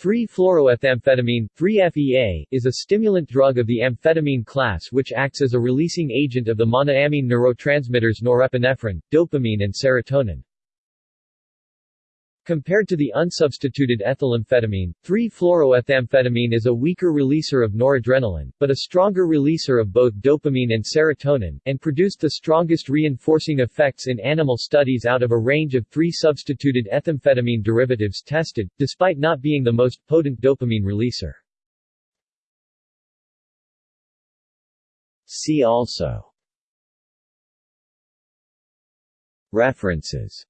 3-fluoroethamphetamine 3-FEA, is a stimulant drug of the amphetamine class which acts as a releasing agent of the monoamine neurotransmitters norepinephrine, dopamine and serotonin. Compared to the unsubstituted ethylamphetamine, 3-fluoroethamphetamine is a weaker releaser of noradrenaline, but a stronger releaser of both dopamine and serotonin, and produced the strongest reinforcing effects in animal studies out of a range of three substituted ethamphetamine derivatives tested, despite not being the most potent dopamine releaser. See also References